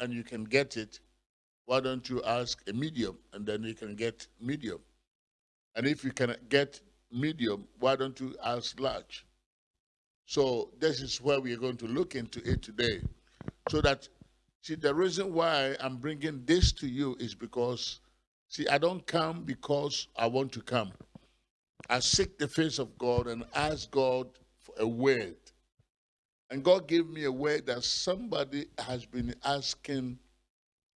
and you can get it, why don't you ask a medium and then you can get medium? And if you can get medium, why don't you ask large? So this is where we are going to look into it today. So that, see, the reason why I'm bringing this to you is because, see, I don't come because I want to come. I seek the face of God and ask God for a word. And God gave me a word that somebody has been asking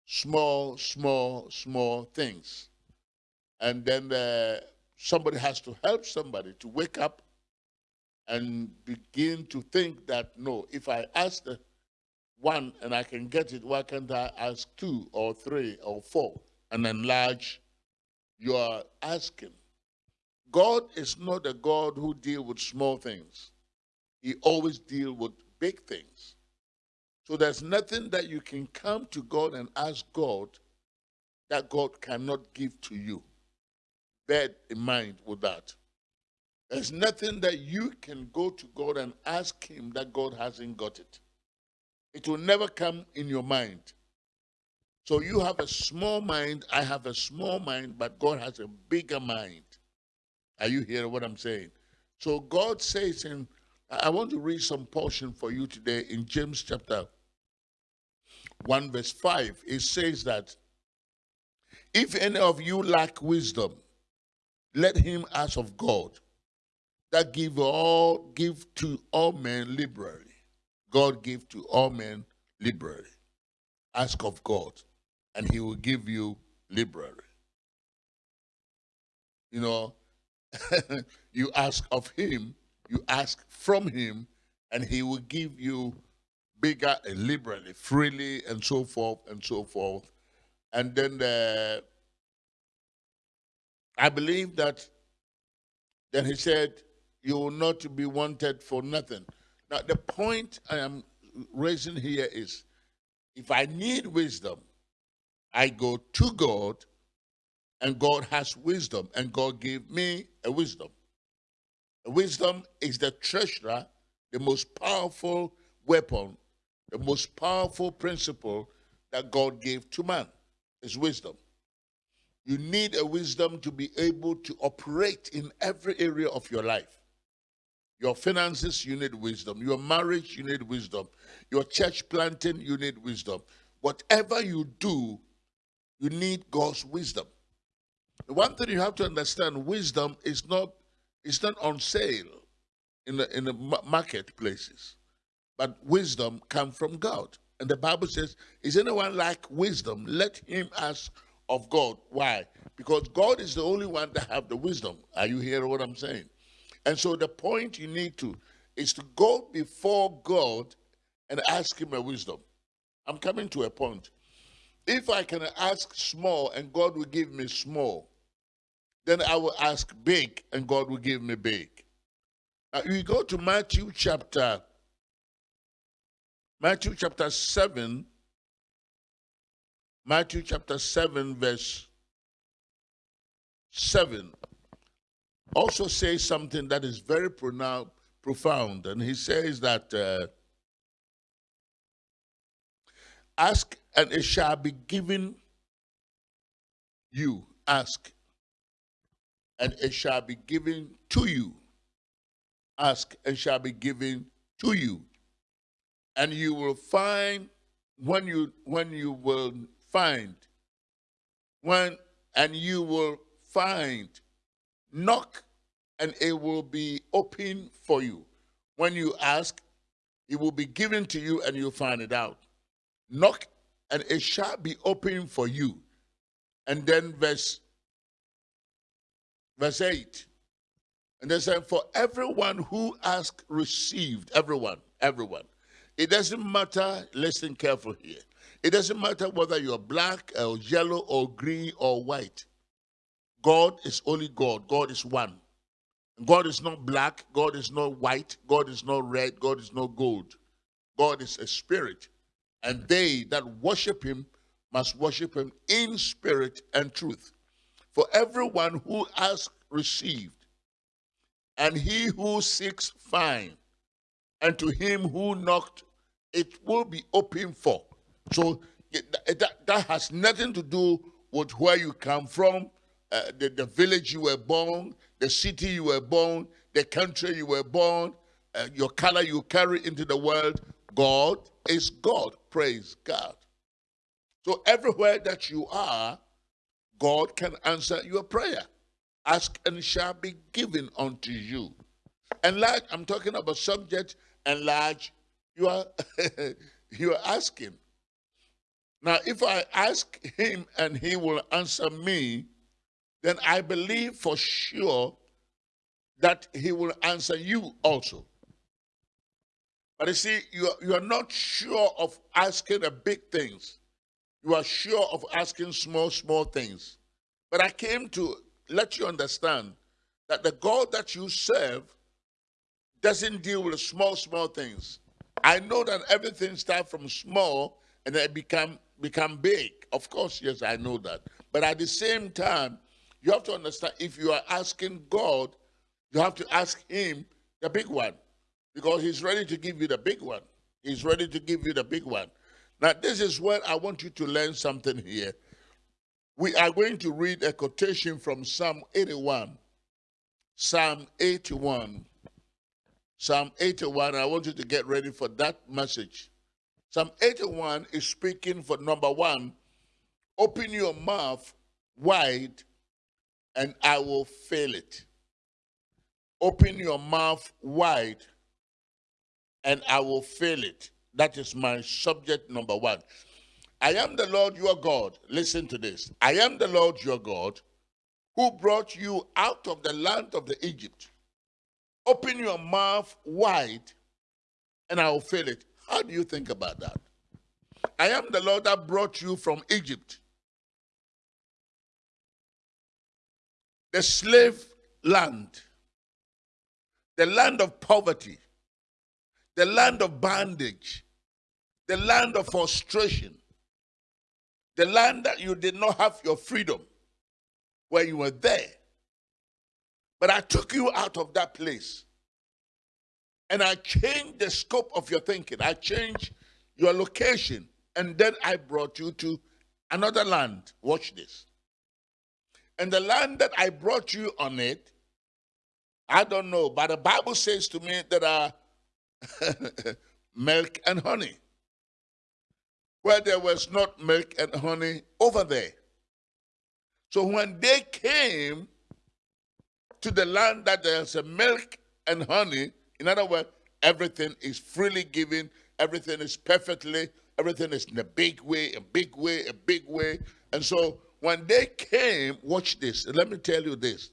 small, small, small things. And then uh, somebody has to help somebody to wake up and begin to think that, no, if I ask one and I can get it, why can't I ask two or three or four and enlarge your asking? God is not a God who deals with small things. He always deals with big things. So there's nothing that you can come to God and ask God that God cannot give to you. Bear in mind with that. There's nothing that you can go to God and ask Him that God hasn't got it. It will never come in your mind. So you have a small mind, I have a small mind, but God has a bigger mind. Are you hearing what I'm saying? So God says in, I want to read some portion for you today in James chapter 1, verse 5. It says that if any of you lack wisdom, let him ask of God, that give all give to all men liberally. God give to all men liberally. Ask of God, and he will give you liberally. You know, you ask of him, you ask from him, and he will give you bigger and liberally, freely, and so forth and so forth. And then the, I believe that then he said, You will not be wanted for nothing. Now, the point I am raising here is if I need wisdom, I go to God, and God has wisdom, and God gave me a wisdom. Wisdom is the treasurer, the most powerful weapon, the most powerful principle that God gave to man is wisdom. You need a wisdom to be able to operate in every area of your life. Your finances, you need wisdom. Your marriage, you need wisdom. Your church planting, you need wisdom. Whatever you do, you need God's wisdom. The one thing you have to understand, wisdom is not it's not on sale in the in the marketplaces. But wisdom comes from God. And the Bible says, is anyone like wisdom? Let him ask of God. Why? Because God is the only one that have the wisdom. Are you hearing what I'm saying? And so the point you need to is to go before God and ask him a wisdom. I'm coming to a point. If I can ask small and God will give me small, then I will ask big and God will give me big. Now you go to Matthew chapter Matthew chapter 7 Matthew chapter 7 verse 7 also says something that is very profound and he says that uh, ask and it shall be given you ask and it shall be given to you. Ask and shall be given to you. And you will find when you when you will find when and you will find knock and it will be open for you. When you ask, it will be given to you and you'll find it out. Knock and it shall be open for you. And then verse Verse 8. And they said, For everyone who asked received. Everyone, everyone. It doesn't matter, listen careful here. It doesn't matter whether you're black or yellow or green or white. God is only God. God is one. God is not black. God is not white. God is not red. God is not gold. God is a spirit. And they that worship him must worship him in spirit and truth. For everyone who asks received, and he who seeks find, and to him who knocked it will be open for. So that, that has nothing to do with where you come from, uh, the, the village you were born, the city you were born, the country you were born, uh, your color you carry into the world. God is God. Praise God. So everywhere that you are, God can answer your prayer. Ask and shall be given unto you. Enlarge, I'm talking about subject, enlarge. You are you are asking. Now, if I ask him and he will answer me, then I believe for sure that he will answer you also. But you see, you are, you are not sure of asking the big things. You are sure of asking small, small things. But I came to let you understand that the God that you serve doesn't deal with small, small things. I know that everything starts from small and then become become big. Of course, yes, I know that. But at the same time, you have to understand if you are asking God, you have to ask Him the big one because He's ready to give you the big one. He's ready to give you the big one. Now, this is where I want you to learn something here. We are going to read a quotation from Psalm 81. Psalm 81. Psalm 81. I want you to get ready for that message. Psalm 81 is speaking for number one, open your mouth wide and I will fill it. Open your mouth wide and I will fill it. That is my subject number one. I am the Lord your God. Listen to this. I am the Lord your God who brought you out of the land of the Egypt. Open your mouth wide and I will fill it. How do you think about that? I am the Lord that brought you from Egypt, the slave land, the land of poverty, the land of bondage, the land of frustration, the land that you did not have your freedom where you were there. But I took you out of that place and I changed the scope of your thinking. I changed your location. And then I brought you to another land. Watch this. And the land that I brought you on it, I don't know, but the Bible says to me there are uh, milk and honey. Where there was not milk and honey over there. So when they came to the land that there's milk and honey, in other words, everything is freely given, everything is perfectly, everything is in a big way, a big way, a big way. And so when they came, watch this, let me tell you this.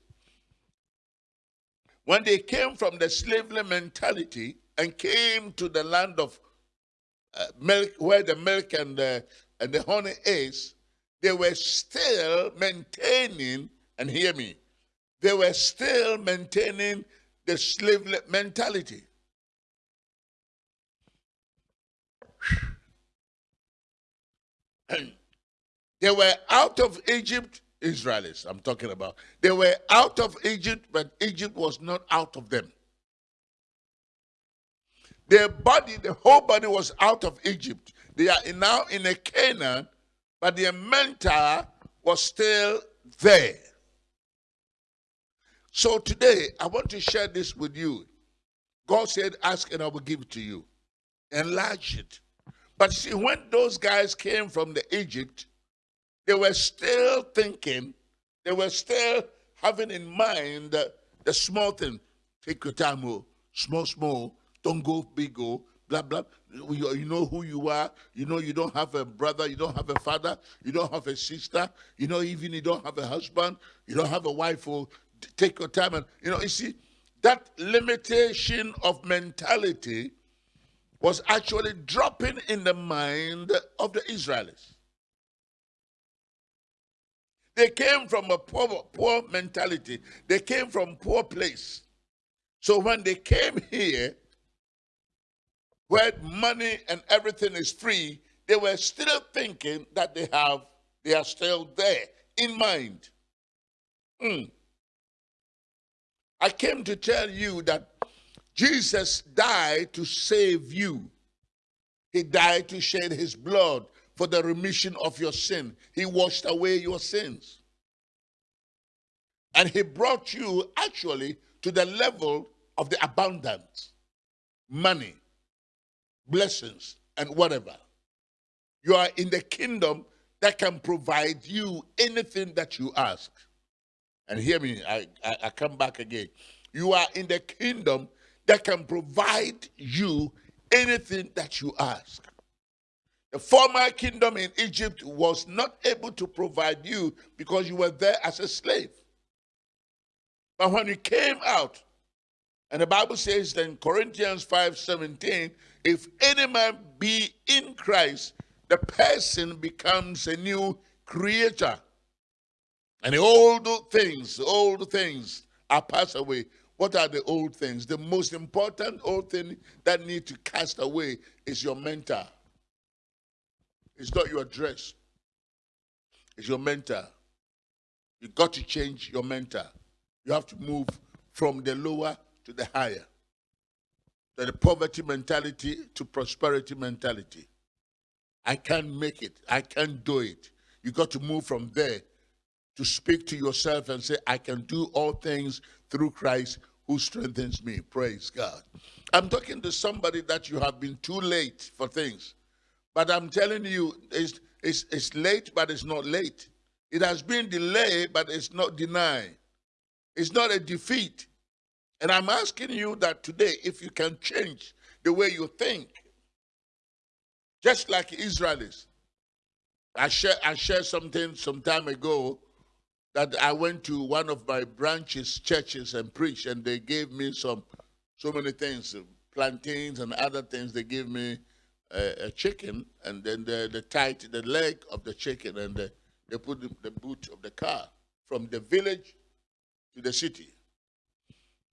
When they came from the slavery mentality and came to the land of uh, milk, where the milk and the, and the honey is, they were still maintaining, and hear me, they were still maintaining the slave mentality. And they were out of Egypt, Israelis, I'm talking about. They were out of Egypt, but Egypt was not out of them. Their body, the whole body was out of Egypt. They are now in a Canaan, but their mental was still there. So today, I want to share this with you. God said, Ask and I will give it to you. Enlarge it. But see, when those guys came from the Egypt, they were still thinking, they were still having in mind the, the small thing. Take your time, oh, small, small, don't go big, oh, blah, blah. You, you know who you are. You know you don't have a brother, you don't have a father, you don't have a sister, you know, even you don't have a husband, you don't have a wife, oh, take your time and you know you see that limitation of mentality was actually dropping in the mind of the Israelis. They came from a poor, poor mentality. They came from poor place. So when they came here, where money and everything is free, they were still thinking that they have, they are still there in mind. Mm. I came to tell you that Jesus died to save you. He died to shed his blood for the remission of your sin. He washed away your sins. And he brought you actually to the level of the abundance, money, blessings, and whatever. You are in the kingdom that can provide you anything that you ask. And hear me, I, I, I come back again. You are in the kingdom that can provide you anything that you ask. The former kingdom in Egypt was not able to provide you because you were there as a slave. But when you came out, and the Bible says in Corinthians 5 17, if any man be in Christ, the person becomes a new creature. And the old things, old things are passed away. What are the old things? The most important old thing that need to cast away is your mentor. It's not your dress. It's your mentor. You got to change your mentor. You have to move from the lower to the higher. The poverty mentality to prosperity mentality. I can't make it. I can't do it. You got to move from there to speak to yourself and say, I can do all things through Christ who strengthens me. Praise God. I'm talking to somebody that you have been too late for things. But I'm telling you, it's, it's, it's late, but it's not late. It has been delayed, but it's not denied. It's not a defeat. And I'm asking you that today, if you can change the way you think, just like Israelis. I shared, I shared something some time ago that I went to one of my branches, churches, and preached, and they gave me some, so many things, plantains and other things. They gave me a, a chicken, and then the, the tight the leg of the chicken, and the, they put the, the boot of the car from the village to the city.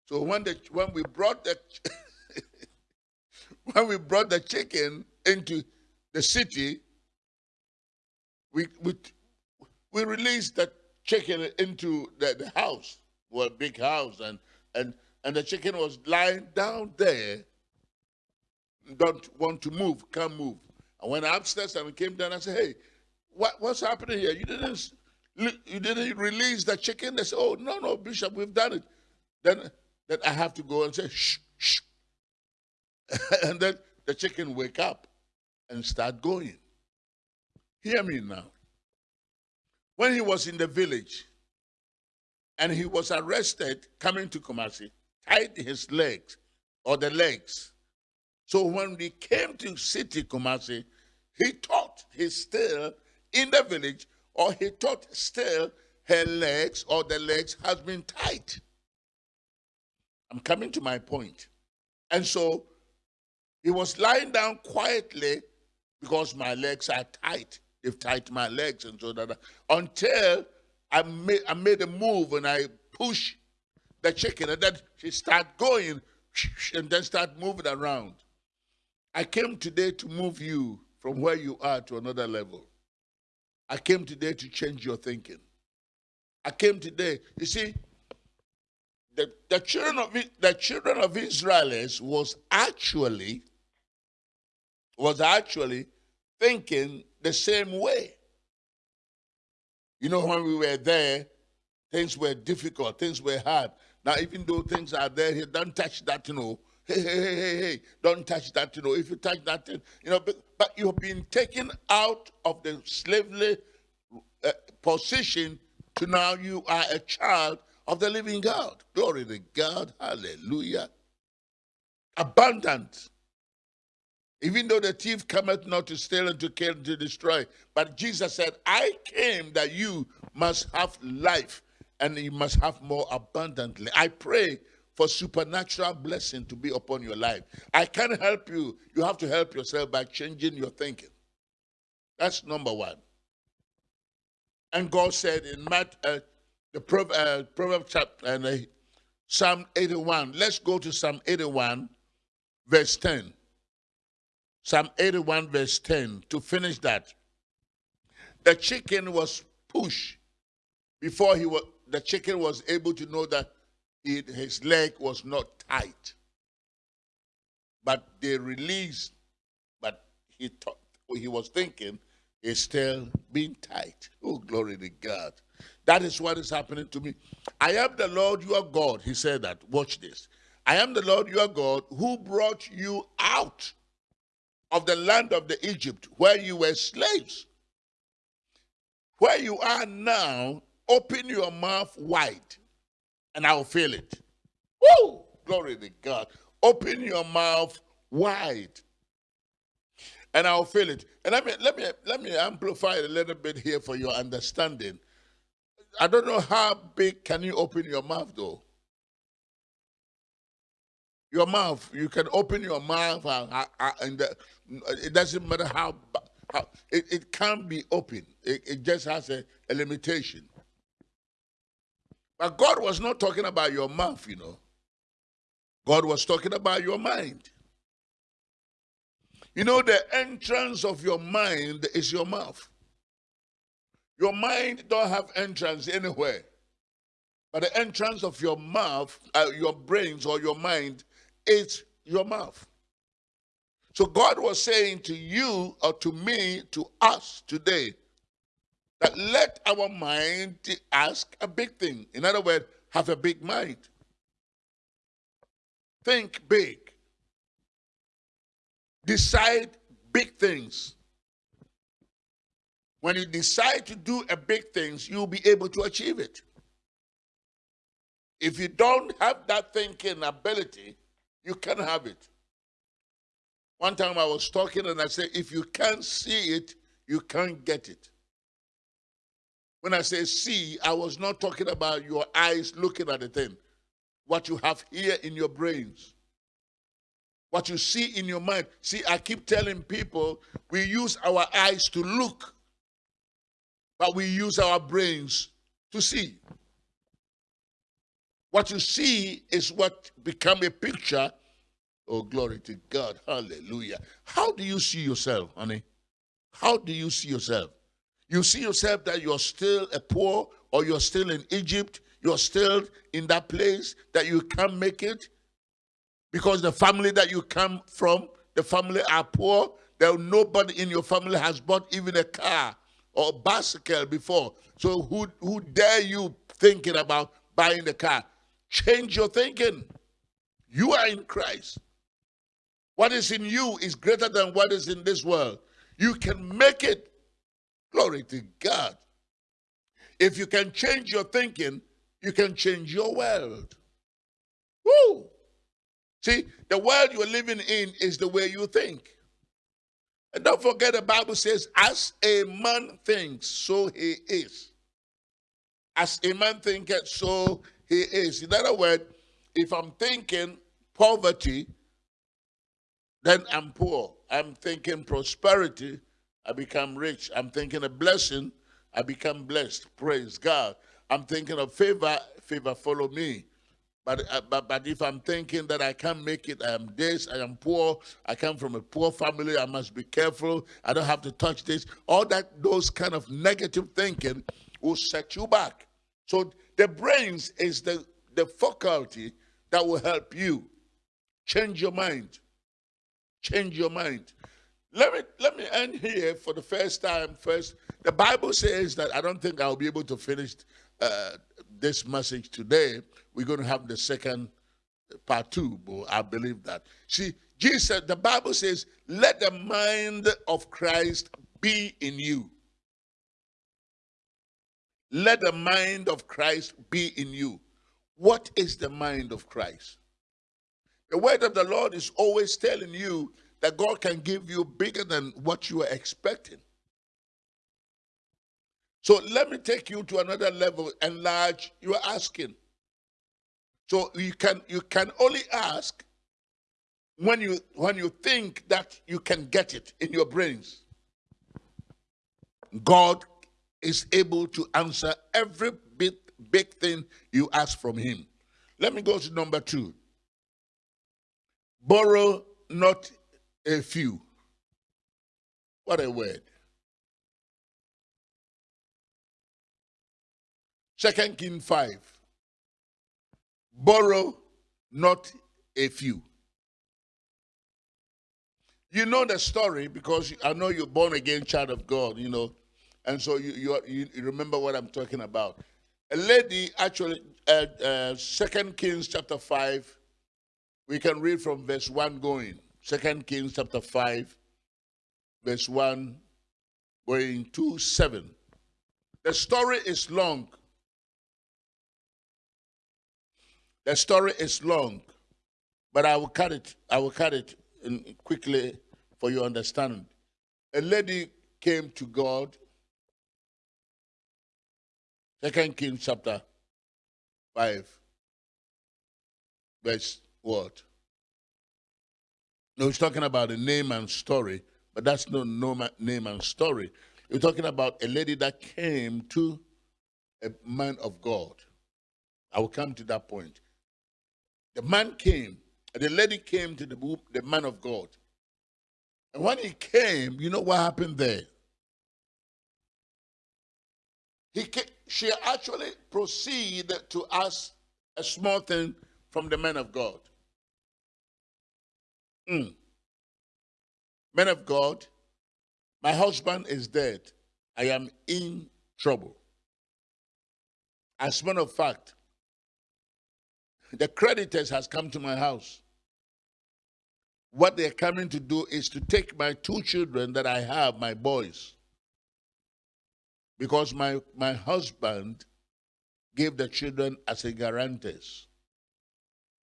So when the when we brought the when we brought the chicken into the city, we we we released the chicken into the, the house, well, big house, and and and the chicken was lying down there don't want to move, can't move. I went upstairs and came down. I said, "Hey, what, what's happening here? You didn't you didn't release the chicken?" They said, "Oh no, no, Bishop, we've done it." Then then I have to go and say, "Shh, shh," and then the chicken wake up and start going. Hear me now. When he was in the village and he was arrested coming to Kumasi, tied his legs or the legs so when we came to city Kumasi, he thought he's still in the village, or he thought still her legs or the legs has been tight. I'm coming to my point. And so he was lying down quietly because my legs are tight. They've tied my legs and so that until I made, I made a move and I push the chicken and then she start going and then start moving around. I came today to move you from where you are to another level. I came today to change your thinking. I came today, you see, the, the children of the children of Israelis was actually was actually thinking the same way. You know, when we were there, things were difficult, things were hard. Now, even though things are there, don't touch that, you know, hey, hey, hey, hey, hey, don't touch that, you know, if you touch that, you know, but, but you've been taken out of the slavery uh, position to now you are a child of the living God. Glory to God. Hallelujah. Abundant. Even though the thief cometh not to steal and to kill and to destroy, but Jesus said, I came that you must have life and you must have more abundantly. I pray for supernatural blessing to be upon your life. I can't help you. You have to help yourself by changing your thinking. That's number one. And God said in Matt, uh, the Proverbs uh, Proverb chapter and uh, Psalm 81. Let's go to Psalm 81, verse 10. Psalm 81, verse 10. To finish that, the chicken was pushed before he was. The chicken was able to know that it, his leg was not tight. But they released, but he thought, he was thinking is still being tight. Oh, glory to God. That is what is happening to me. I am the Lord your God. He said that. Watch this. I am the Lord your God who brought you out of the land of the Egypt where you were slaves. Where you are now, open your mouth wide and I'll fill it. Woo! Glory to God. Open your mouth wide and I'll feel it. And let me let me let me amplify it a little bit here for your understanding. I don't know how big can you open your mouth though. Your mouth, you can open your mouth and, uh, uh, and uh, the, it doesn't matter how, how it, it can't be open. It, it just has a, a limitation. But God was not talking about your mouth, you know. God was talking about your mind. You know, the entrance of your mind is your mouth. Your mind don't have entrance anywhere. But the entrance of your mouth, uh, your brains or your mind is your mouth. So God was saying to you or to me, to us today, that let our mind ask a big thing. In other words, have a big mind. Think big. Decide big things. When you decide to do a big things, you'll be able to achieve it. If you don't have that thinking ability, you can have it. One time I was talking and I said, if you can't see it, you can't get it. When I say see, I was not talking about your eyes looking at the thing, what you have here in your brains what you see in your mind. See, I keep telling people we use our eyes to look, but we use our brains to see. What you see is what become a picture. Oh, glory to God. Hallelujah. How do you see yourself, honey? How do you see yourself? You see yourself that you're still a poor or you're still in Egypt, you're still in that place that you can't make it, because the family that you come from, the family are poor. There nobody in your family has bought even a car or a bicycle before. So who who dare you thinking about buying the car? Change your thinking. You are in Christ. What is in you is greater than what is in this world. You can make it. Glory to God. If you can change your thinking, you can change your world. Woo! See, the world you're living in is the way you think. And don't forget the Bible says, as a man thinks, so he is. As a man thinketh, so he is. In other words, if I'm thinking poverty, then I'm poor. I'm thinking prosperity, I become rich. I'm thinking a blessing, I become blessed. Praise God. I'm thinking of favor, favor follow me. But, uh, but, but if I'm thinking that I can't make it, I am this, I am poor, I come from a poor family, I must be careful, I don't have to touch this, all that, those kind of negative thinking will set you back. So the brains is the, the faculty that will help you change your mind. Change your mind. Let me let me end here for the first time. First, the Bible says that I don't think I'll be able to finish uh, this message today, we're going to have the second part two, but I believe that. See, Jesus, the Bible says, let the mind of Christ be in you. Let the mind of Christ be in you. What is the mind of Christ? The word of the Lord is always telling you that God can give you bigger than what you are expecting. So let me take you to another level. Enlarge your asking. So you can you can only ask when you when you think that you can get it in your brains. God is able to answer every big big thing you ask from him. Let me go to number two. Borrow not a few. What a word. Second King 5. Borrow not a few. You know the story because I know you're born again child of God, you know, and so you you, you remember what I'm talking about. A lady actually, uh, uh, Second Kings chapter five, we can read from verse one going. Second Kings chapter five, verse one, going to seven. The story is long. The story is long, but I will cut it. I will cut it quickly for your understanding. A lady came to God. Second Kings chapter 5, verse what? No, he's talking about a Naaman story, but that's no, no Naaman story. You're talking about a lady that came to a man of God. I will come to that point. The man came, the lady came to the, the man of God. And when he came, you know what happened there? He came, she actually proceeded to ask a small thing from the man of God. Mm. Man of God, my husband is dead. I am in trouble. As a matter of fact, the creditors has come to my house what they're coming to do is to take my two children that I have, my boys, because my, my husband gave the children as a guarantors.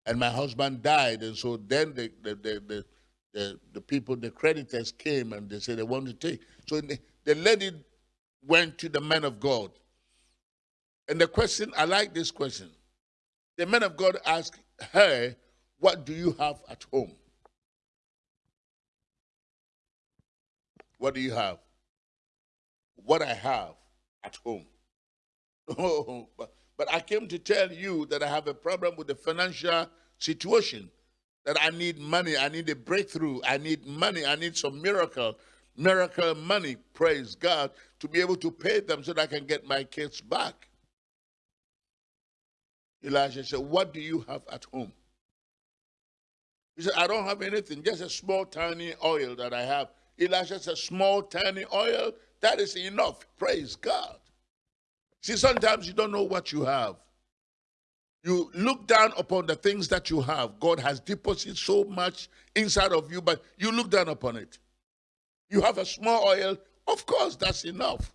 And my husband died, and so then the, the, the, the, the, people, the creditors came and they said they want to take. So the, the lady went to the man of God. And the question, I like this question. The man of God asked her, What do you have at home? What do you have? What I have at home. Oh, but, but I came to tell you that I have a problem with the financial situation. That I need money, I need a breakthrough, I need money, I need some miracle, miracle money, praise God, to be able to pay them so that I can get my kids back. Elijah said, What do you have at home? He said, I don't have anything, just a small, tiny oil that I have. Elijah said, small, tiny oil, that is enough. Praise God. See, sometimes you don't know what you have. You look down upon the things that you have. God has deposited so much inside of you, but you look down upon it. You have a small oil, of course, that's enough.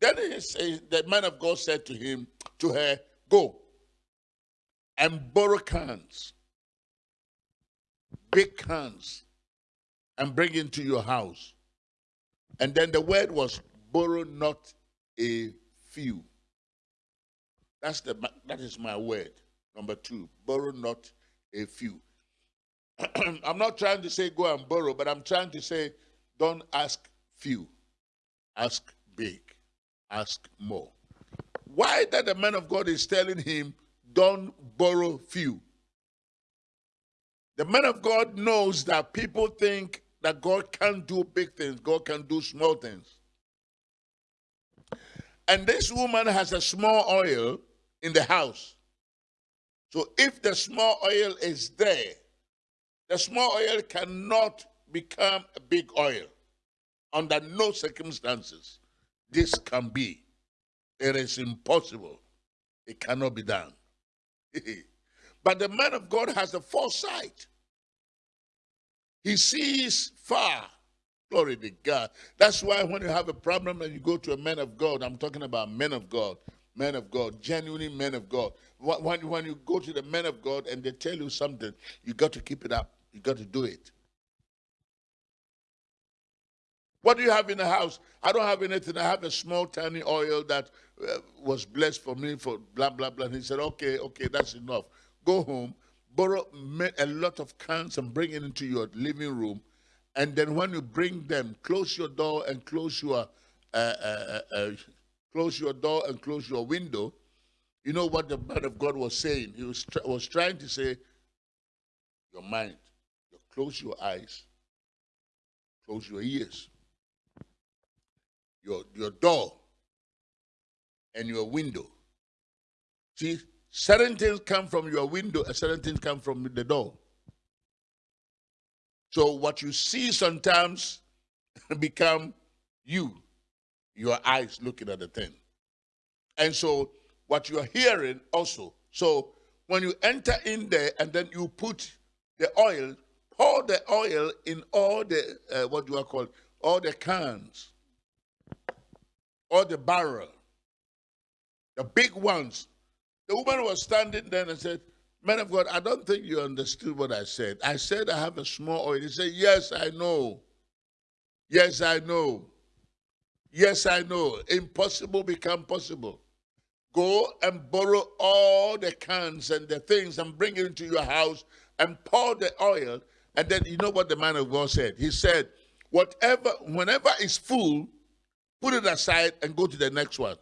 Then he says, the man of God said to him, to her, Go and borrow cans, big cans, and bring into your house. And then the word was borrow not a few. That's the that is my word. Number two, borrow not a few. I'm not trying to say go and borrow, but I'm trying to say don't ask few. Ask big. Ask more. Why that the man of God is telling him don't borrow few? The man of God knows that people think that God can do big things, God can do small things. And this woman has a small oil in the house. So if the small oil is there, the small oil cannot become a big oil. Under no circumstances, this can be. It is impossible. It cannot be done. but the man of God has the foresight he sees far. Glory to God. That's why when you have a problem and you go to a man of God, I'm talking about men of God, men of God, genuinely men of God. When, when you go to the men of God and they tell you something, you got to keep it up. You got to do it. What do you have in the house? I don't have anything. I have a small, tiny oil that uh, was blessed for me for blah, blah, blah. And he said, okay, okay, that's enough. Go home, borrow a lot of cans and bring it into your living room. And then when you bring them, close your door and close your uh, uh, uh, uh close your door and close your window. You know what the man of God was saying? He was, was trying to say, your mind, you close your eyes, close your ears, your, your door, and your window. See, Certain things come from your window, and certain things come from the door. So what you see sometimes become you, your eyes looking at the thing. And so what you are hearing also. So when you enter in there and then you put the oil, pour the oil in all the, uh, what do I call it? All the cans, all the barrel, the big ones. The woman was standing there and said, Man of God, I don't think you understood what I said. I said I have a small oil. He said, Yes, I know. Yes, I know. Yes, I know. Impossible become possible. Go and borrow all the cans and the things and bring it into your house and pour the oil. And then you know what the man of God said? He said, Whatever, whenever it's full, put it aside and go to the next one.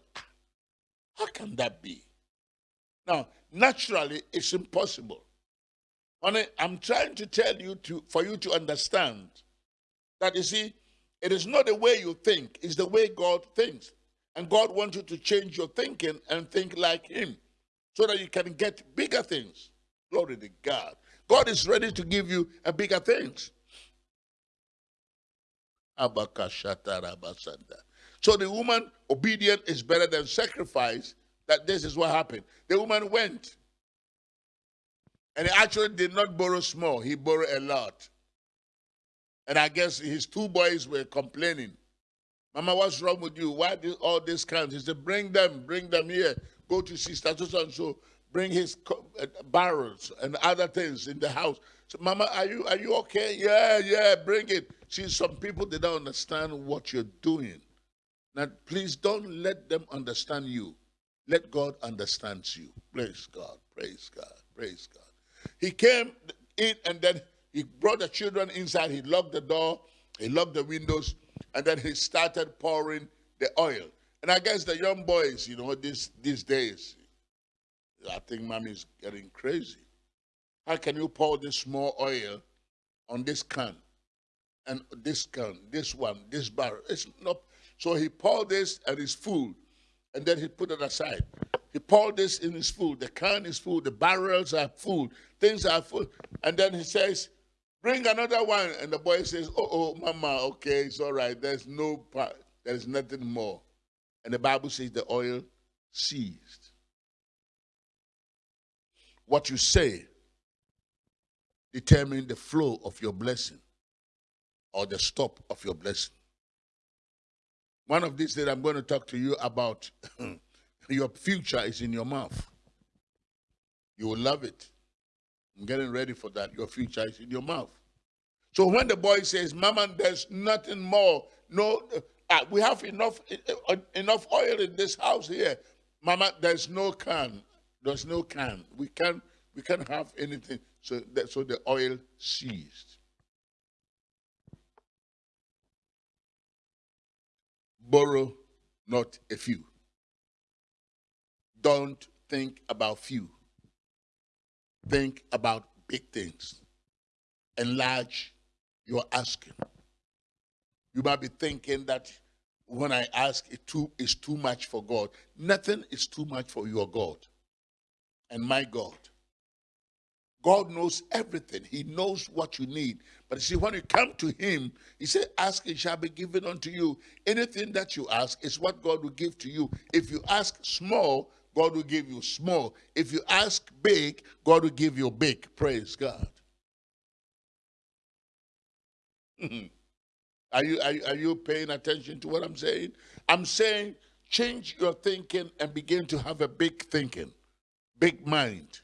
How can that be? Now, naturally, it's impossible. Honey, I'm trying to tell you to for you to understand that you see, it is not the way you think, it's the way God thinks. And God wants you to change your thinking and think like Him so that you can get bigger things. Glory to God. God is ready to give you a bigger things. So the woman, obedient is better than sacrifice. That this is what happened. The woman went. And he actually did not borrow small, he borrowed a lot. And I guess his two boys were complaining. Mama, what's wrong with you? Why did all this count? He said, Bring them, bring them here. Go to sister so and so. Bring his uh, barrels and other things in the house. So, Mama, are you are you okay? Yeah, yeah, bring it. See, some people they don't understand what you're doing. Now, please don't let them understand you. Let God understand you. Praise God. Praise God. Praise God. He came in and then he brought the children inside. He locked the door. He locked the windows. And then he started pouring the oil. And I guess the young boys, you know, these, these days, I think mommy's getting crazy. How can you pour this small oil on this can? And this can, this one, this barrel. It's not. So he poured this and it's full. And then he put it aside. He poured this in his food. The can is full. The barrels are full. Things are full. And then he says, Bring another one. And the boy says, Oh, oh, mama, okay, it's all right. There's no part, there's nothing more. And the Bible says the oil ceased. What you say determine the flow of your blessing or the stop of your blessing. One of these that I'm going to talk to you about your future is in your mouth. You will love it. I'm getting ready for that. Your future is in your mouth. So when the boy says, Mama, there's nothing more, no, uh, we have enough uh, enough oil in this house here. Mama, there's no can. There's no can. We can't we can't have anything. So that, so the oil ceased. Borrow not a few. Don't think about few. Think about big things. Enlarge your asking. You might be thinking that when I ask, it too is too much for God. Nothing is too much for your God and my God. God knows everything. He knows what you need. But you see, when you come to Him, He said, Ask, it shall be given unto you. Anything that you ask is what God will give to you. If you ask small, God will give you small. If you ask big, God will give you big. Praise God. are, you, are, are you paying attention to what I'm saying? I'm saying change your thinking and begin to have a big thinking, big mind.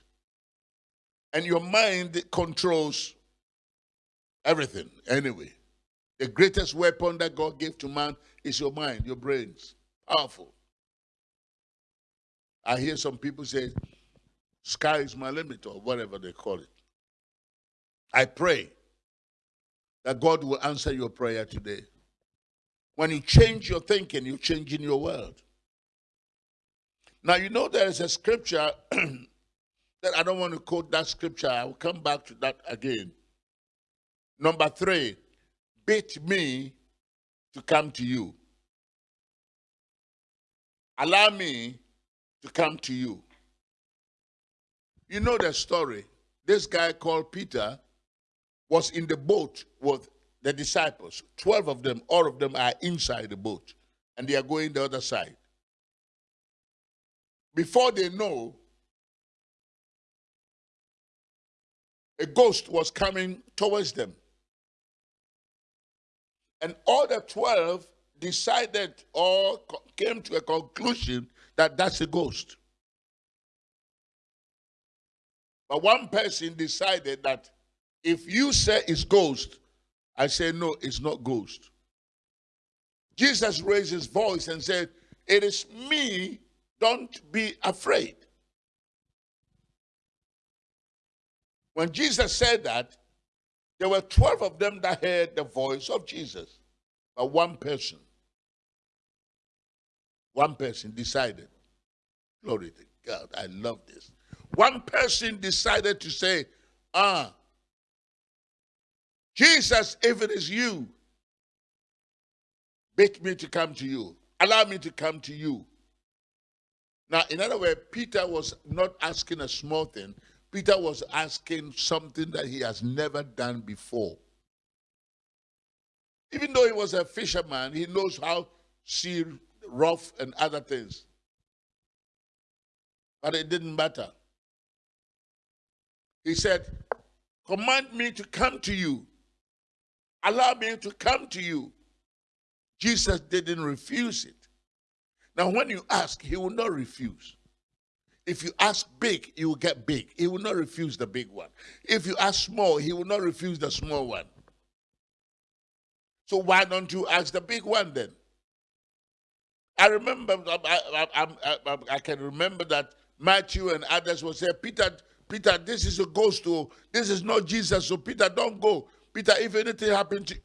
And your mind controls everything anyway. The greatest weapon that God gave to man is your mind, your brains. Powerful. I hear some people say, sky is my limit, or whatever they call it. I pray that God will answer your prayer today. When you change your thinking, you change in your world. Now, you know there is a scripture that I don't want to quote that scripture. I will come back to that again. Number three, bid me to come to you. Allow me to come to you. You know the story. This guy called Peter was in the boat with the disciples. 12 of them, all of them are inside the boat, and they are going the other side. Before they know, a ghost was coming towards them. And all the 12 decided or came to a conclusion that that's a ghost. But one person decided that if you say it's ghost, I say no, it's not ghost. Jesus raised his voice and said, It is me, don't be afraid. When Jesus said that, there were 12 of them that heard the voice of Jesus, but one person, one person decided, Glory to God, I love this. One person decided to say, Ah, Jesus, if it is you, bid me to come to you. Allow me to come to you. Now, in other words, Peter was not asking a small thing. Peter was asking something that he has never done before. Even though he was a fisherman, he knows how sea rough and other things. But it didn't matter. He said, Command me to come to you. Allow me to come to you. Jesus didn't refuse it. Now, when you ask, he will not refuse. If you ask big, you will get big. He will not refuse the big one. If you ask small, he will not refuse the small one. So why don't you ask the big one then? I remember, I, I, I, I can remember that Matthew and others will say, Peter, Peter, this is a ghost. Oh, this is not Jesus. So Peter, don't go. Peter, if anything happened to you,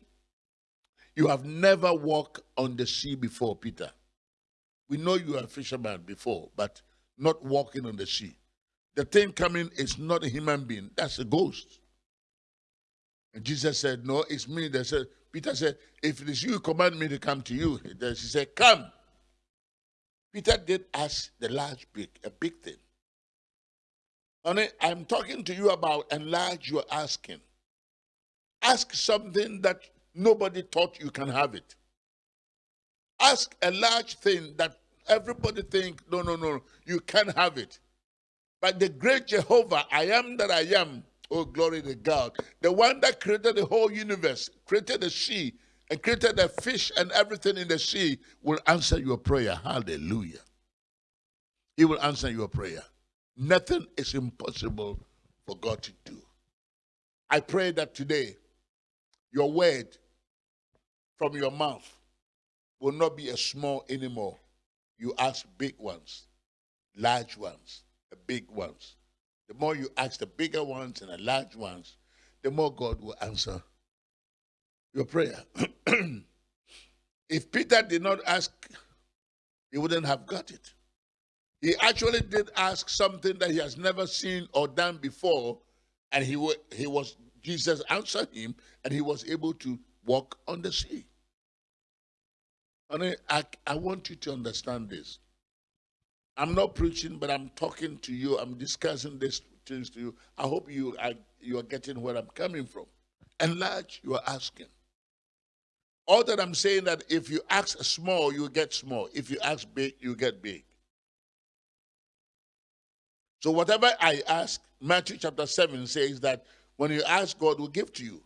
you have never walked on the sea before, Peter. We know you are a fisherman before, but not walking on the sea. The thing coming is not a human being, that's a ghost. And Jesus said, No, it's me. They said, Peter said, If it is you, command me to come to you. Then she said, Come. Peter did ask the large big, a big thing. Honey, I'm talking to you about enlarge your asking. Ask something that nobody thought you can have it. Ask a large thing that everybody think, no, no, no, you can't have it. But the great Jehovah, I am that I am, oh glory to God, the one that created the whole universe, created the sea, and created the fish and everything in the sea, will answer your prayer. Hallelujah. He will answer your prayer. Nothing is impossible for God to do. I pray that today your word from your mouth will not be a small anymore. You ask big ones, large ones, the big ones. The more you ask the bigger ones and the large ones, the more God will answer your prayer. if Peter did not ask, he wouldn't have got it. He actually did ask something that he has never seen or done before, and he, he was Jesus answered him, and he was able to walk on the sea. And I, I want you to understand this. I'm not preaching, but I'm talking to you. I'm discussing these things to you. I hope you are, you are getting where I'm coming from. Enlarge, you are asking. All that I'm saying that if you ask small, you get small. If you ask big, you get big. So whatever I ask, Matthew chapter 7 says that when you ask, God will give to you.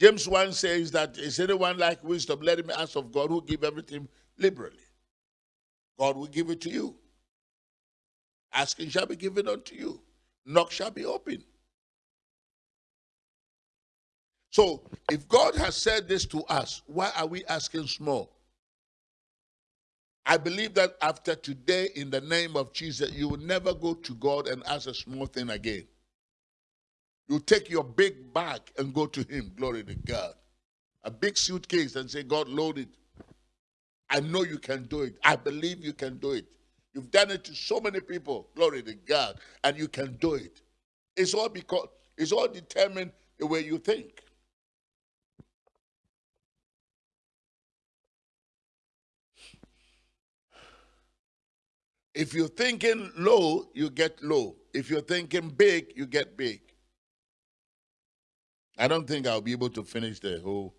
James 1 says that is anyone like wisdom? Let him ask of God who give everything liberally. God will give it to you. Asking shall be given unto you. Knock shall be open. So if God has said this to us, why are we asking small? I believe that after today, in the name of Jesus, you will never go to God and ask a small thing again. You take your big bag and go to Him. Glory to God. A big suitcase and say, God, load it. I know you can do it. I believe you can do it. You've done it to so many people. Glory to God. And you can do it. It's all because it's all determined the way you think. If you're thinking low, you get low. If you're thinking big, you get big. I don't think I'll be able to finish the whole.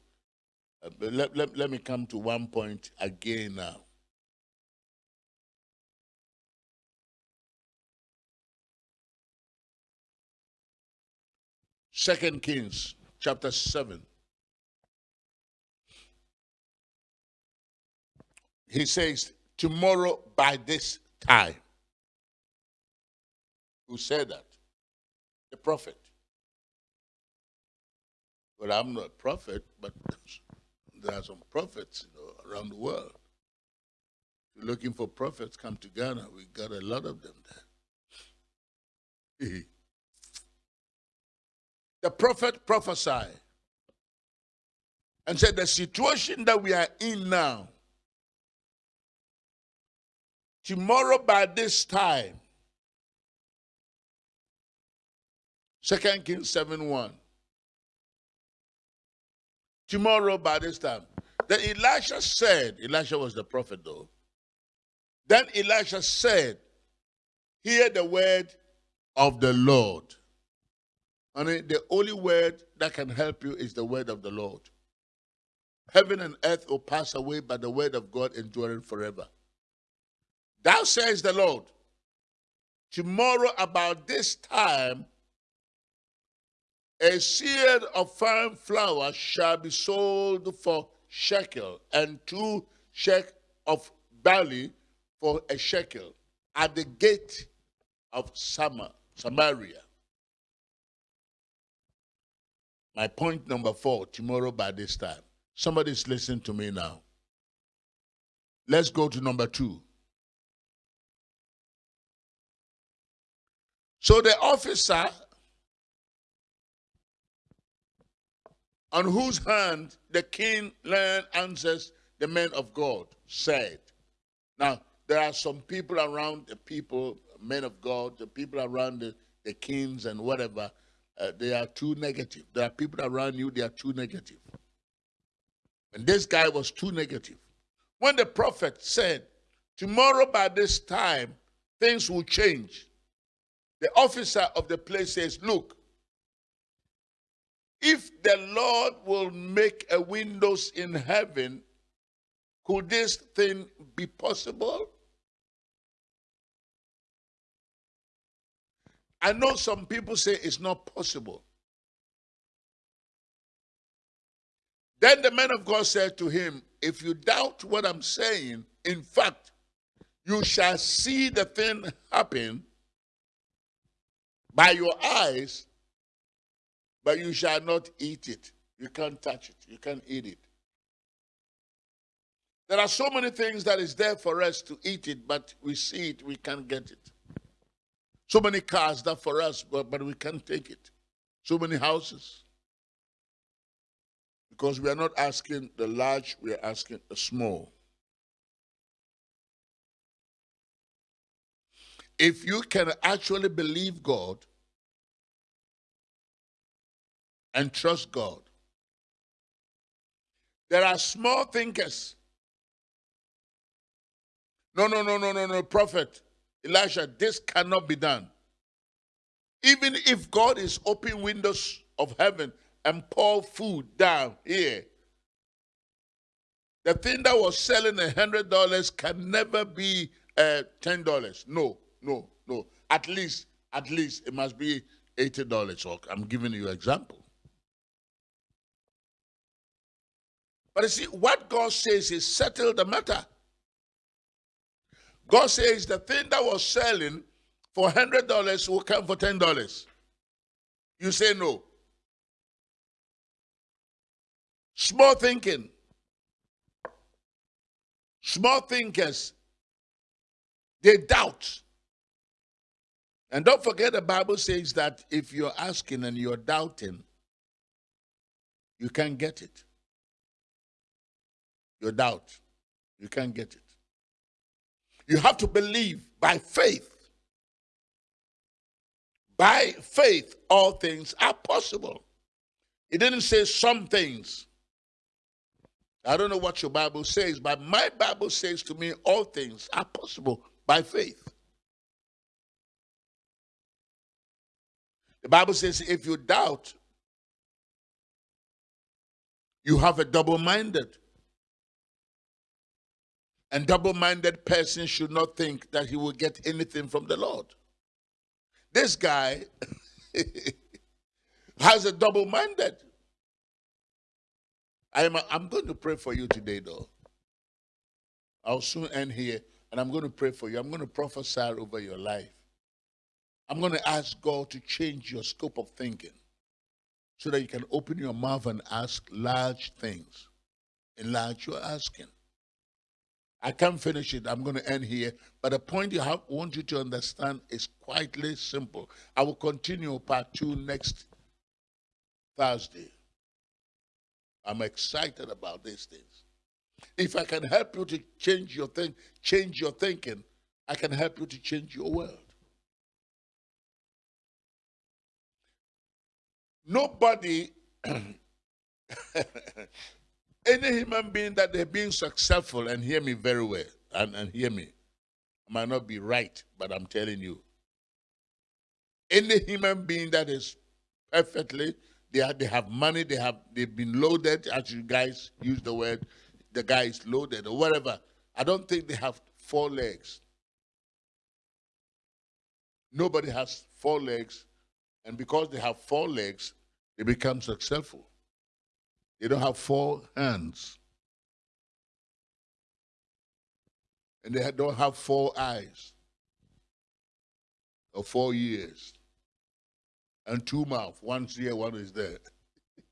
Uh, let, let, let me come to one point again now. Second Kings chapter 7. He says, Tomorrow by this time. Who said that? The prophet. But I'm not a prophet, but there are some prophets you know, around the world. If you're looking for prophets, come to Ghana. We got a lot of them there. the prophet prophesied and said, The situation that we are in now, tomorrow by this time, Second Kings 7 1. Tomorrow by this time. Then Elisha said, Elisha was the prophet though. Then Elisha said, Hear the word of the Lord. And the only word that can help you is the word of the Lord. Heaven and earth will pass away, but the word of God enduring forever. Thou says the Lord, tomorrow about this time, a seed of fine flour shall be sold for shekel, and two shekel of barley for a shekel at the gate of Samaria. My point number four, tomorrow by this time. Somebody's listening to me now. Let's go to number two. So the officer on whose hand the king learned answers the men of God said. Now, there are some people around the people, men of God, the people around the, the kings and whatever, uh, they are too negative. There are people around you, they are too negative. And this guy was too negative. When the prophet said, Tomorrow by this time, things will change, the officer of the place says, Look, if the Lord will make a windows in heaven, could this thing be possible? I know some people say it's not possible. Then the man of God said to him, If you doubt what I'm saying, in fact, you shall see the thing happen by your eyes but you shall not eat it. You can't touch it. You can't eat it. There are so many things that is there for us to eat it, but we see it, we can't get it. So many cars that for us, but, but we can't take it. So many houses. Because we are not asking the large, we are asking the small. If you can actually believe God, and trust God. There are small thinkers. No, no, no, no, no, no, prophet Elijah, this cannot be done. Even if God is open windows of heaven and pour food down here, the thing that was selling a hundred dollars can never be uh, ten dollars. No, no, no. At least, at least it must be eighty dollars. I'm giving you an example. But you see, what God says is settle the matter. God says the thing that was selling for $100 will come for $10. You say no. Small thinking. Small thinkers, they doubt. And don't forget the Bible says that if you're asking and you're doubting, you can't get it your doubt. You can't get it. You have to believe by faith. By faith, all things are possible. It didn't say some things. I don't know what your Bible says, but my Bible says to me, all things are possible by faith. The Bible says, if you doubt, You have a double minded. And double minded person should not think that he will get anything from the Lord. This guy has a double minded. I'm, I'm going to pray for you today, though. I'll soon end here, and I'm going to pray for you. I'm going to prophesy over your life. I'm going to ask God to change your scope of thinking so that you can open your mouth and ask large things. Enlarge your asking. I can't finish it. I'm going to end here. But the point I want you to understand is quietly simple. I will continue part two next Thursday. I'm excited about these things. If I can help you to change your thing, change your thinking, I can help you to change your world. Nobody, any human being that they're being successful, and hear me very well, and, and hear me, might not be right, but I'm telling you. Any human being that is perfectly they they have money, they have they've been loaded, as you guys use the word, the guy is loaded or whatever. I don't think they have four legs. Nobody has four legs, and because they have four legs, they become successful. They don't have four hands. And they don't have four eyes or four ears and two mouths. One's here, one is there.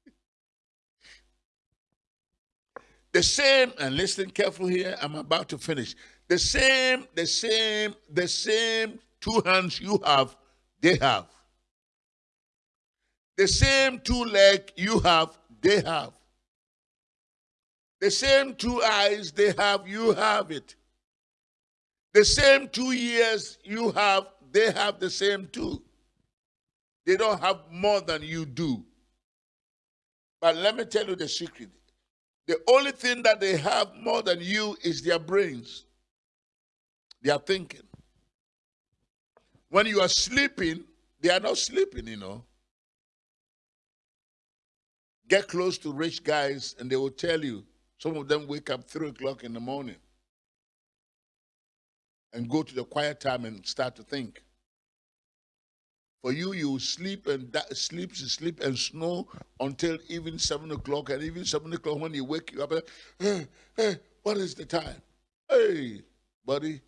the same, and listen careful here, I'm about to finish. The same, the same, the same two hands you have, they have. The same two legs you have, they have. The same two eyes they have, you have it. The same two ears you have, they have the same two. They don't have more than you do. But let me tell you the secret. The only thing that they have more than you is their brains. They are thinking. When you are sleeping, they are not sleeping, you know. Get close to rich guys and they will tell you. Some of them wake up 3 o'clock in the morning and go to the quiet time and start to think. For you, you sleep and sleep, sleep and snore until even seven o'clock, and even seven o'clock when you wake you up, hey, hey, what is the time? Hey, buddy.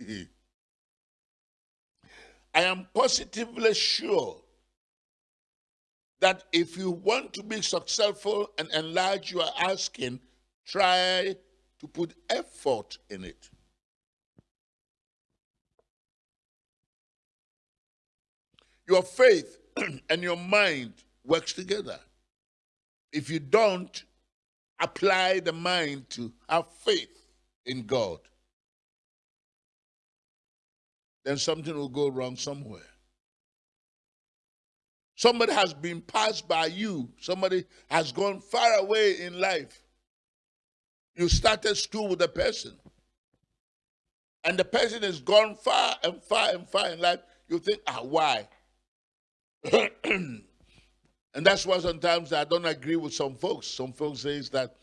I am positively sure that if you want to be successful and enlarge your asking, try to put effort in it. Your faith and your mind works together. If you don't apply the mind to have faith in God, then something will go wrong somewhere. Somebody has been passed by you. Somebody has gone far away in life. You started school with a person. And the person has gone far and far and far in life. You think, ah, why? and that's why sometimes I don't agree with some folks. Some folks says that,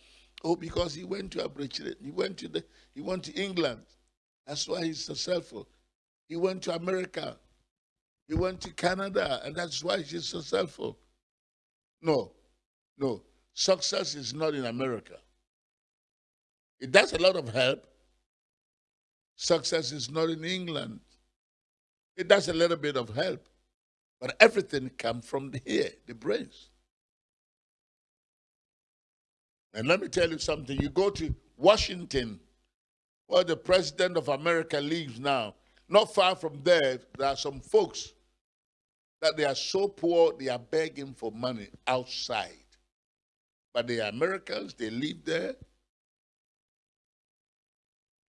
oh, because he went to Abridged, he went to the, he went to England. That's why he's successful. He went to America. He went to Canada, and that's why he's successful. No, no. Success is not in America. It does a lot of help. Success is not in England. It does a little bit of help. But everything comes from here, the brains. And let me tell you something. You go to Washington, where the president of America lives now. Not far from there, there are some folks that they are so poor they are begging for money outside. But they are Americans, they live there.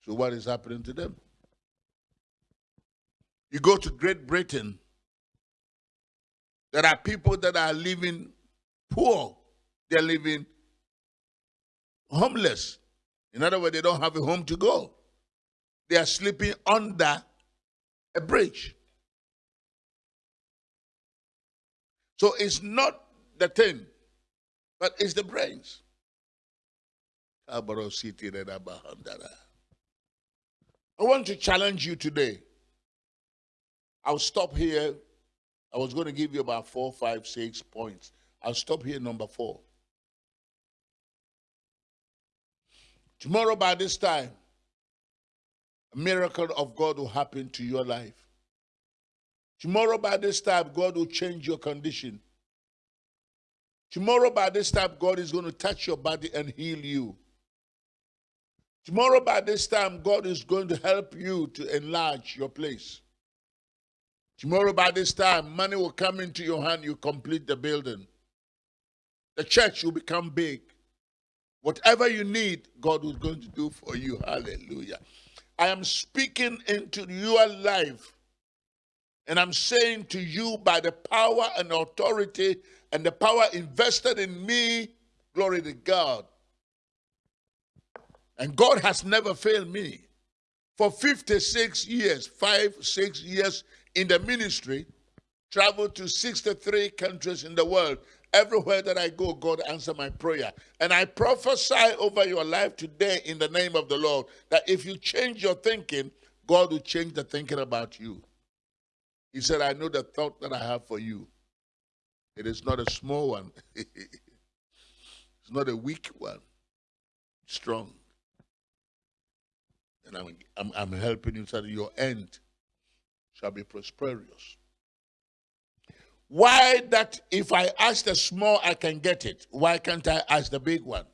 So what is happening to them? You go to Great Britain, there are people that are living poor. They're living homeless. In other words, they don't have a home to go. They are sleeping under a bridge. So it's not the thing. But it's the brains. I want to challenge you today. I'll stop here. I was going to give you about four, five, six points. I'll stop here, number four. Tomorrow, by this time, miracle of God will happen to your life. Tomorrow, by this time, God will change your condition. Tomorrow, by this time, God is going to touch your body and heal you. Tomorrow, by this time, God is going to help you to enlarge your place. Tomorrow, by this time, money will come into your hand, you complete the building. The church will become big. Whatever you need, God is going to do for you. Hallelujah. I am speaking into your life. And I'm saying to you by the power and authority and the power invested in me, glory to God. And God has never failed me. For 56 years, five, six years in the ministry, traveled to 63 countries in the world. Everywhere that I go, God answer my prayer. And I prophesy over your life today in the name of the Lord that if you change your thinking, God will change the thinking about you. He said, I know the thought that I have for you. It is not a small one. it's not a weak one. Strong. And I'm, I'm, I'm helping you so that your end shall be prosperous. Why that if I ask the small, I can get it? Why can't I ask the big one?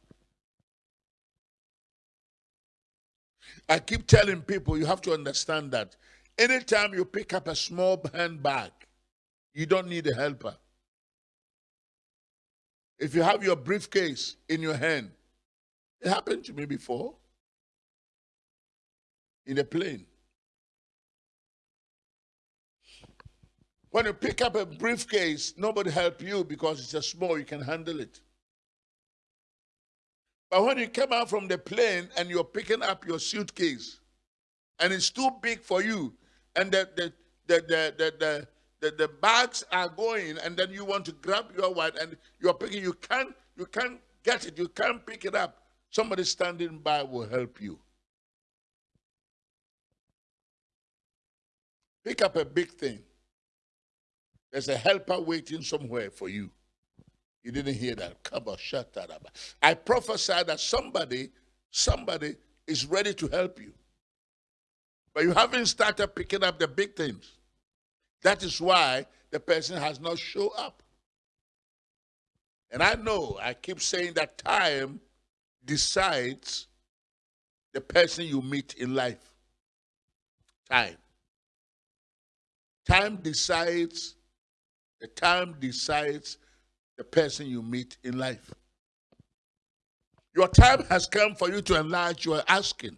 I keep telling people you have to understand that anytime you pick up a small handbag, you don't need a helper. If you have your briefcase in your hand, it happened to me before in a plane. When you pick up a briefcase, nobody help you because it's a small, you can handle it. But when you come out from the plane and you're picking up your suitcase, and it's too big for you, and the the the the the, the, the, the bags are going, and then you want to grab your one and you're picking, you can't you can't get it, you can't pick it up. Somebody standing by will help you. Pick up a big thing. There's a helper waiting somewhere for you. You didn't hear that. Come on, shut that up. I prophesy that somebody, somebody is ready to help you. But you haven't started picking up the big things. That is why the person has not shown up. And I know, I keep saying that time decides the person you meet in life. Time. Time decides, the time decides the person you meet in life. Your time has come for you to enlarge your asking.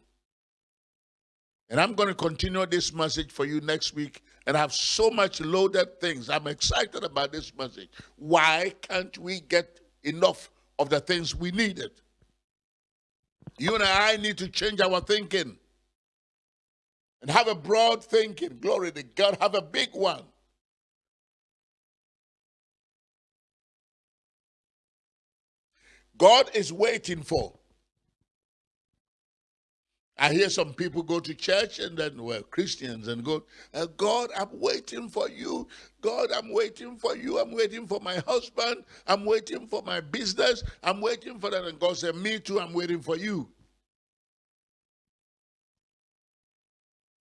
And I'm going to continue this message for you next week and I have so much loaded things. I'm excited about this message. Why can't we get enough of the things we needed? You and I need to change our thinking and have a broad thinking. Glory to God. Have a big one. God is waiting for. I hear some people go to church and then, well, Christians and go, uh, God, I'm waiting for you. God, I'm waiting for you. I'm waiting for my husband. I'm waiting for my business. I'm waiting for that. And God said, Me too, I'm waiting for you.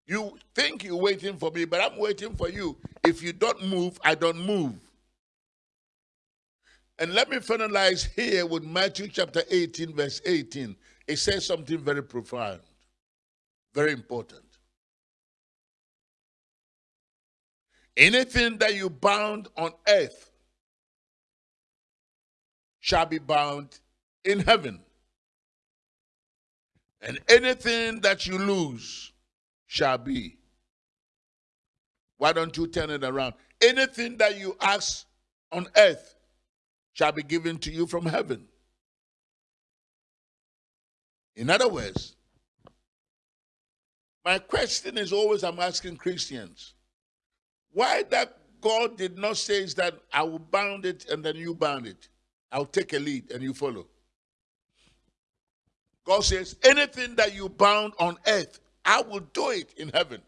You think you're waiting for me, but I'm waiting for you. If you don't move, I don't move. And let me finalize here with Matthew chapter 18, verse 18. It says something very profound, very important. Anything that you bound on earth shall be bound in heaven. And anything that you lose shall be. Why don't you turn it around? Anything that you ask on earth shall be given to you from heaven. In other words, my question is always I'm asking Christians, why that God did not say is that I will bound it and then you bound it? I'll take a lead and you follow. God says, anything that you bound on earth, I will do it in heaven.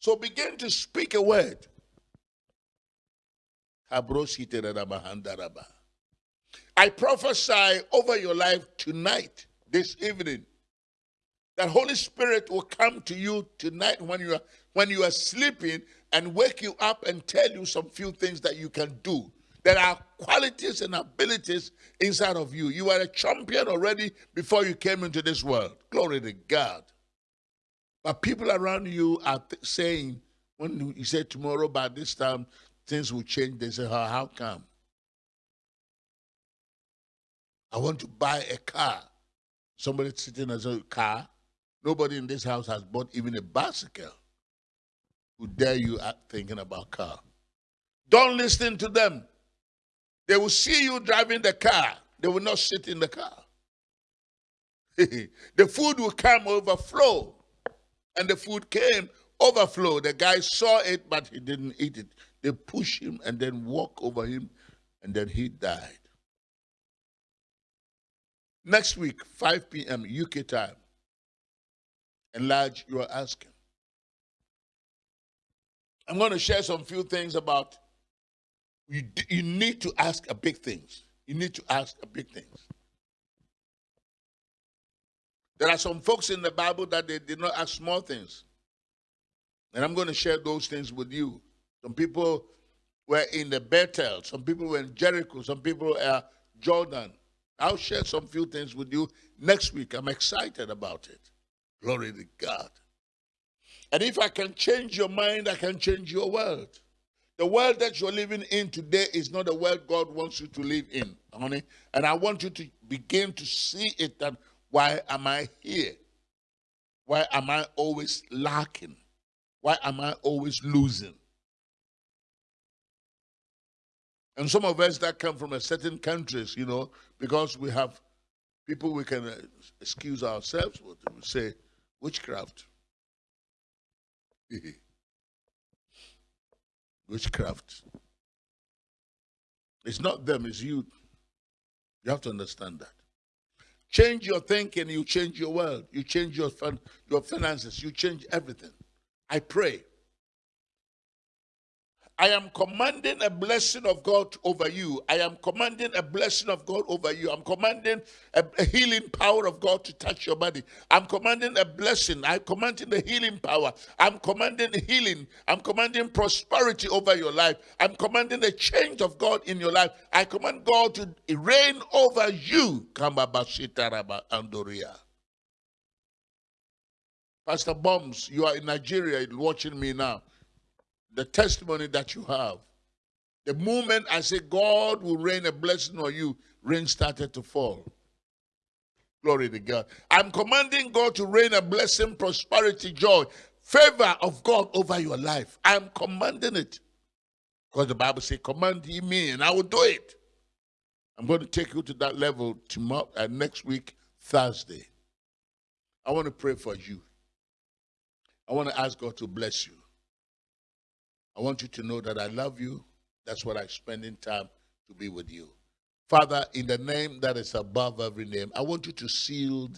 So begin to speak a word. I prophesy over your life tonight, this evening, that Holy Spirit will come to you tonight when you are when you are sleeping and wake you up and tell you some few things that you can do. There are qualities and abilities inside of you. You are a champion already before you came into this world. Glory to God. But people around you are saying, when you say tomorrow by this time things will change, they say, oh, how come? I want to buy a car. Somebody sitting as a car. Nobody in this house has bought even a bicycle. Who dare you at thinking about car? Don't listen to them. They will see you driving the car. They will not sit in the car. the food will come overflow. And the food came overflow. The guy saw it, but he didn't eat it. They push him and then walk over him, and then he died. Next week, 5 p.m. UK time. Enlarge your asking. I'm going to share some few things about you, you need to ask a big things. You need to ask a big things. There are some folks in the Bible that they did not ask small things. And I'm going to share those things with you. Some people were in the Bethel, some people were in Jericho, some people are Jordan. I'll share some few things with you next week. I'm excited about it. Glory to God. And if I can change your mind, I can change your world. The world that you're living in today is not the world God wants you to live in, honey. And I want you to begin to see it that why am I here? Why am I always lacking? Why am I always losing? And some of us that come from a certain countries, you know, because we have people we can uh, excuse ourselves with, we say witchcraft. witchcraft. It's not them, it's you. You have to understand that. Change your thinking, you change your world. You change your, fin- your finances, you change everything. I pray I am commanding a blessing of God over you. I am commanding a blessing of God over you. I'm commanding a, a, healing power of God to touch your body. I'm commanding a blessing. I'm commanding the healing power. I'm commanding healing. I'm commanding prosperity over your life. I'm commanding a change of God in your life. I command God to reign over you. Pastor Bombs, you are in Nigeria watching me now the testimony that you have. The moment I say God will rain a blessing on you, rain started to fall. Glory to God. I'm commanding God to rain a blessing, prosperity, joy, favor of God over your life. I'm commanding it. Because the Bible says, command ye me, and I will do it. I'm going to take you to that level tomorrow, uh, next week, Thursday. I want to pray for you. I want to ask God to bless you. I want you to know that I love you. That's what I'm spending time to be with you. Father, in the name that is above every name, I want you to seal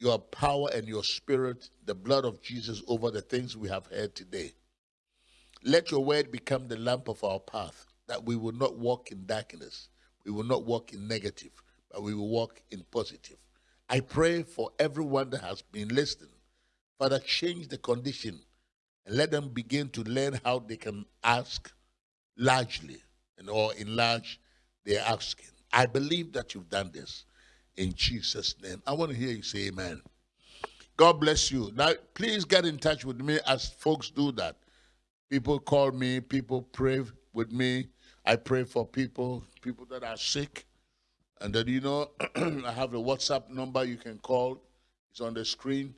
your power and your spirit, the blood of Jesus, over the things we have heard today. Let your word become the lamp of our path, that we will not walk in darkness. We will not walk in negative, but we will walk in positive. I pray for everyone that has been listening. Father, change the condition and let them begin to learn how they can ask largely and or enlarge their asking. I believe that you've done this in Jesus' name. I want to hear you say amen. God bless you. Now, please get in touch with me as folks do that. People call me, people pray with me. I pray for people, people that are sick. And then, you know, I have a WhatsApp number you can call. It's on the screen.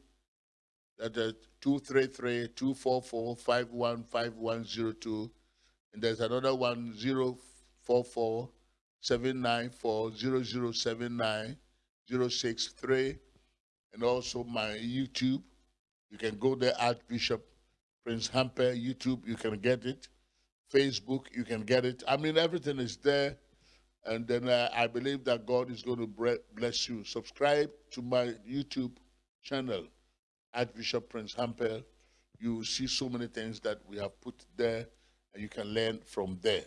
That is 233 244 515102. And there's another one 044 794 0079 063. And also my YouTube. You can go there, Archbishop Prince Hamper YouTube. You can get it. Facebook, you can get it. I mean, everything is there. And then uh, I believe that God is going to bless you. Subscribe to my YouTube channel, Archbishop Prince Hampel. You see so many things that we have put there, and you can learn from there.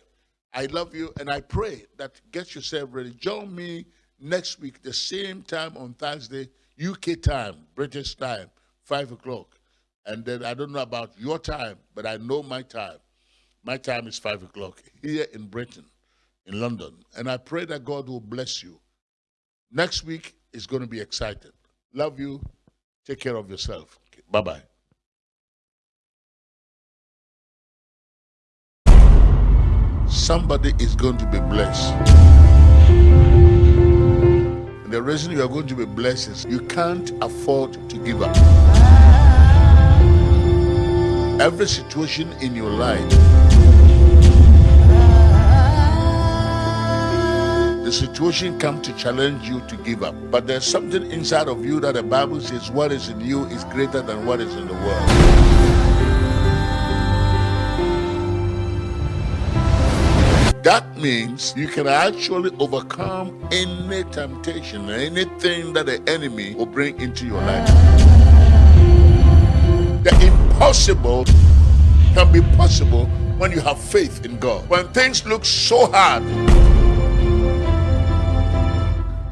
I love you, and I pray that get yourself ready. Join me next week, the same time on Thursday, UK time, British time, 5 o'clock. And then I don't know about your time, but I know my time. My time is 5 o'clock here in Britain, in London. And I pray that God will bless you. Next week is going to be exciting. Love you. Take care of yourself. Okay, bye bye. Somebody is going to be blessed. And the reason you are going to be blessed is you can't afford to give up. Every situation in your life, the situation come to challenge you to give up. But there's something inside of you that the Bible says what is in you is greater than what is in the world. That means you can actually overcome any temptation, anything that the enemy will bring into your life. The impossible can be possible when you have faith in God. When things look so hard,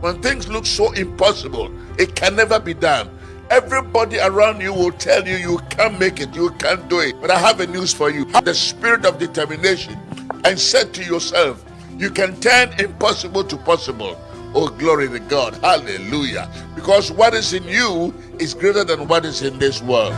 when things look so impossible, it can never be done. Everybody around you will tell you you can't make it, you can't do it. But I have a news for you. Have the spirit of determination and said to yourself, You can turn impossible to possible. Oh, glory to God. Hallelujah. Because what is in you is greater than what is in this world.